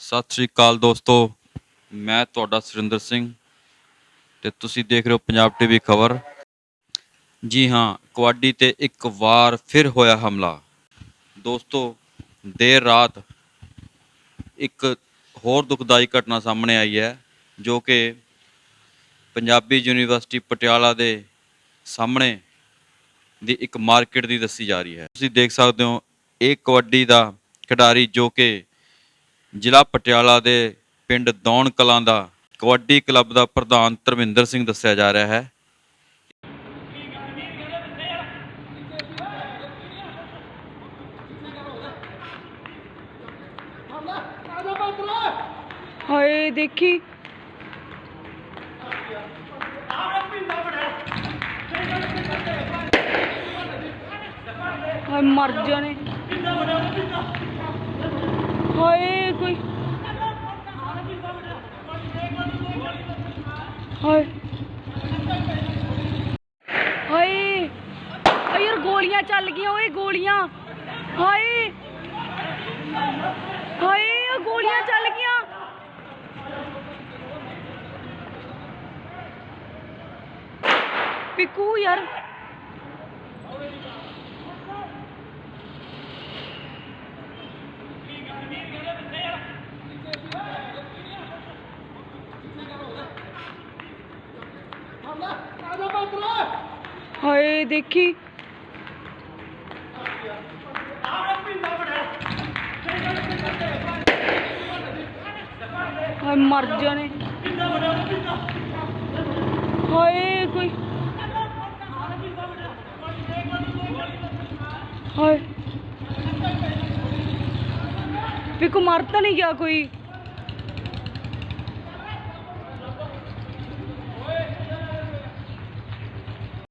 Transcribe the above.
ਸਤਿ ਸ਼੍ਰੀ ਅਕਾਲ ਦੋਸਤੋ, ਮੈਂ ਤੁਹਾਡਾ ਸੁਰਿੰਦਰ ਸਿੰਘ ਤੇ ਤੁਸੀਂ ਦੇਖ ਰਹੇ ਹੋ ਪੰਜਾਬ ਟੀਵੀ ਖਬਰ। ਜੀ ਹਾਂ, ਕਬੱਡੀ ਤੇ ਇੱਕ ਵਾਰ ਫਿਰ ਹੋਇਆ ਹਮਲਾ। ਦੋਸਤੋ, ਦੇਰ ਰਾਤ ਇੱਕ ਹੋਰ ਦੁਖਦਾਈ ਘਟਨਾ ਸਾਹਮਣੇ ਆਈ ਹੈ, ਜੋ ਕਿ ਪੰਜਾਬੀ ਯੂਨੀਵਰਸਿਟੀ ਪਟਿਆਲਾ ਦੇ ਸਾਹਮਣੇ ਦੀ ਇੱਕ ਮਾਰਕੀਟ ਦੀ ਦੱਸੀ ਜਾ ਰਹੀ ਹੈ। ਤੁਸੀਂ ਦੇਖ ਸਕਦੇ ਹੋ, ਇਹ ਕਬੱਡੀ ਦਾ ਖਿਡਾਰੀ ਜੋ ਕਿ ਜ਼ਿਲ੍ਹਾ ਪਟਿਆਲਾ ਦੇ ਪਿੰਡ ਦੌਣ ਕਲਾਂ ਦਾ ਕਬੱਡੀ ਕਲੱਬ ਦਾ ਪ੍ਰਧਾਨ ਧਰਮਿੰਦਰ ਸਿੰਘ ਦੱਸਿਆ ਜਾ ਰਿਹਾ ਹੈ। ਹਾਏ, ਦੇਖੀ। ਹਾਏ, ਮਰ ਜਾਣੇ। हाय, कोई हाय। हाय। यार गोलियाँ चल गई ओए गोलियाँ। हाय। हाय गोलियाँ चल गई पिकू, यार। हाय देखी। मर जाने। हाय कोई। हाय। मेरे को नहीं क्या कोई?